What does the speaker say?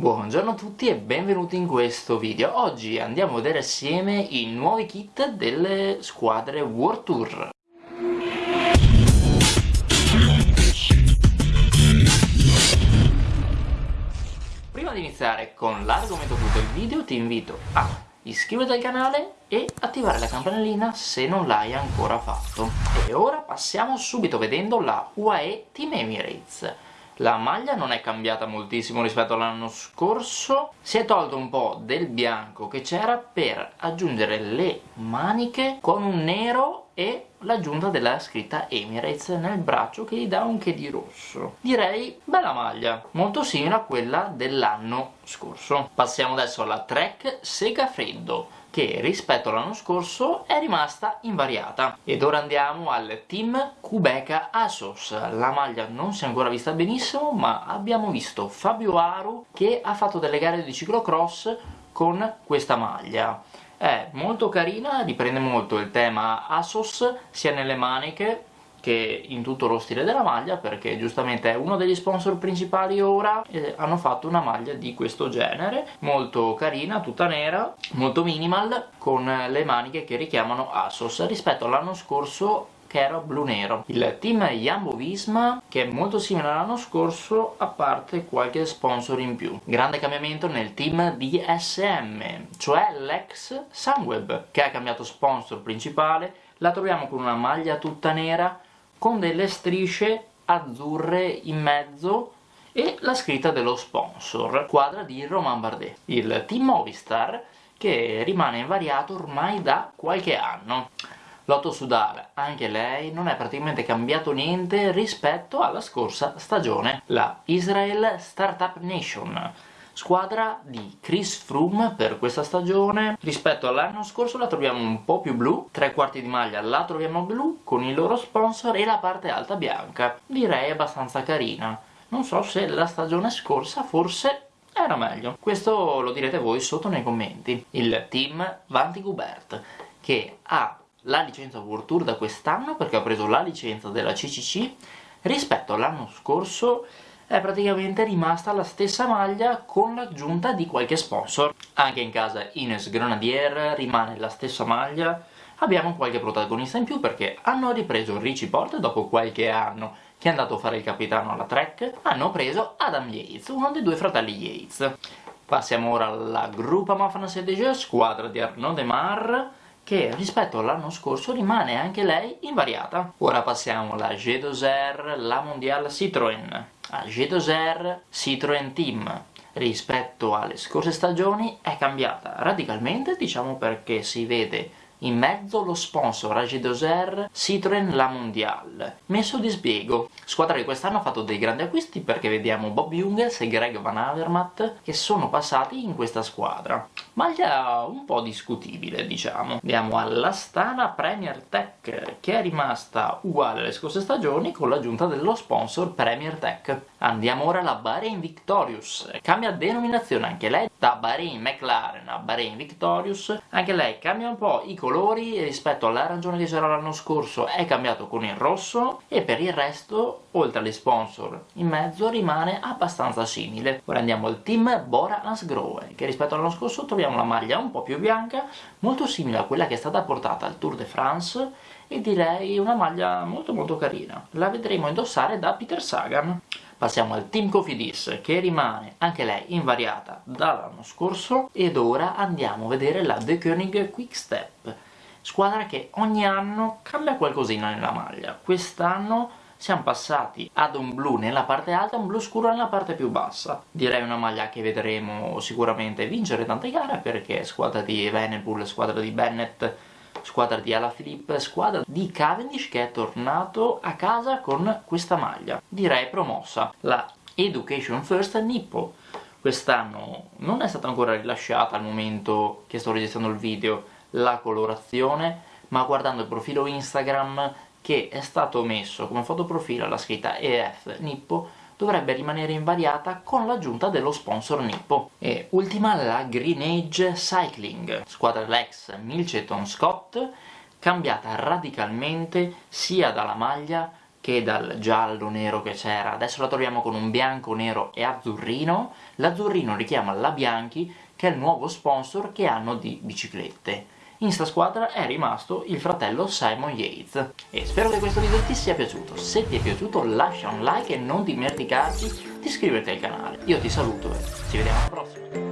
Buongiorno a tutti e benvenuti in questo video. Oggi andiamo a vedere assieme i nuovi kit delle squadre World Tour. Prima di iniziare con l'argomento del video ti invito a iscriverti al canale e attivare la campanellina se non l'hai ancora fatto. E ora passiamo subito vedendo la UAE Team Emirates. La maglia non è cambiata moltissimo rispetto all'anno scorso, si è tolto un po' del bianco che c'era per aggiungere le maniche con un nero e l'aggiunta della scritta Emirates nel braccio che gli dà un che di rosso. Direi bella maglia, molto simile a quella dell'anno scorso. Passiamo adesso alla Trek Sega Freddo che rispetto all'anno scorso è rimasta invariata. Ed ora andiamo al team Kubeka Asos. La maglia non si è ancora vista benissimo, ma abbiamo visto Fabio Aru che ha fatto delle gare di ciclocross con questa maglia. È molto carina, riprende molto il tema Asos sia nelle maniche che in tutto lo stile della maglia perché giustamente è uno degli sponsor principali ora e hanno fatto una maglia di questo genere molto carina, tutta nera, molto minimal con le maniche che richiamano Asos rispetto all'anno scorso che era blu-nero. Il team Jumbo Visma che è molto simile all'anno scorso a parte qualche sponsor in più. Grande cambiamento nel team DSM, cioè l'ex Sunweb che ha cambiato sponsor principale, la troviamo con una maglia tutta nera con delle strisce azzurre in mezzo e la scritta dello sponsor, squadra di Romain Bardet. Il team Movistar che rimane invariato ormai da qualche anno. Lotto Sudal, anche lei, non è praticamente cambiato niente rispetto alla scorsa stagione. La Israel Startup Nation, squadra di Chris Froome per questa stagione. Rispetto all'anno scorso la troviamo un po' più blu tre quarti di maglia la troviamo blu con i loro sponsor e la parte alta bianca. Direi abbastanza carina. Non so se la stagione scorsa forse era meglio. Questo lo direte voi sotto nei commenti. Il team Vanti Gubert che ha la licenza World Tour da quest'anno perché ha preso la licenza della CCC rispetto all'anno scorso è praticamente rimasta la stessa maglia con l'aggiunta di qualche sponsor. Anche in casa Ines Grenadier rimane la stessa maglia, abbiamo qualche protagonista in più perché hanno ripreso Richie Porte dopo qualche anno che è andato a fare il capitano alla Trek, hanno preso Adam Yates, uno dei due fratelli Yates. Passiamo ora alla Groupama Fantasy squadra di Arnaud Demar, che rispetto all'anno scorso rimane anche lei invariata. Ora passiamo alla G2R, la Mondiale Citroën a G2R Citroën Team rispetto alle scorse stagioni è cambiata radicalmente diciamo perché si vede in mezzo lo sponsor AG2R Citroën La Mondiale. Messo di spiego, squadra che quest'anno ha fatto dei grandi acquisti perché vediamo Bob Jungels e Greg Van Avermaet che sono passati in questa squadra. Maglia un po' discutibile diciamo. Andiamo all'Astana Premier Tech che è rimasta uguale alle scorse stagioni con l'aggiunta dello sponsor Premier Tech. Andiamo ora alla Bahrain Victorious, cambia denominazione anche lei da Bahrain McLaren a Bahrain Victorious, anche lei cambia un po' i colori rispetto all'arancione che c'era l'anno scorso è cambiato con il rosso e per il resto, oltre agli sponsor in mezzo, rimane abbastanza simile. Ora andiamo al team Bora Hansgrohe, che rispetto all'anno scorso troviamo la maglia un po' più bianca, molto simile a quella che è stata portata al Tour de France e direi una maglia molto molto carina. La vedremo indossare da Peter Sagan. Passiamo al Team Cofidis che rimane anche lei invariata dall'anno scorso ed ora andiamo a vedere la The Koenig Quickstep squadra che ogni anno cambia qualcosina nella maglia quest'anno siamo passati ad un blu nella parte alta e un blu scuro nella parte più bassa direi una maglia che vedremo sicuramente vincere tante gare perché squadra di Venepool, squadra di Bennett squadra di Alaphilippe, squadra di Cavendish che è tornato a casa con questa maglia, direi promossa, la Education First Nippo. Quest'anno non è stata ancora rilasciata al momento che sto registrando il video la colorazione, ma guardando il profilo Instagram che è stato messo come fotoprofilo alla scritta EF Nippo dovrebbe rimanere invariata con l'aggiunta dello sponsor Nippo. E ultima la Green Age Cycling, squadra Lex Milceton Scott, cambiata radicalmente sia dalla maglia che dal giallo nero che c'era, adesso la troviamo con un bianco, nero e azzurrino, l'azzurrino richiama la Bianchi che è il nuovo sponsor che hanno di biciclette. In sta squadra è rimasto il fratello Simon Yates. E spero che questo video ti sia piaciuto. Se ti è piaciuto lascia un like e non dimenticarti di iscriverti al canale. Io ti saluto e ci vediamo alla prossima.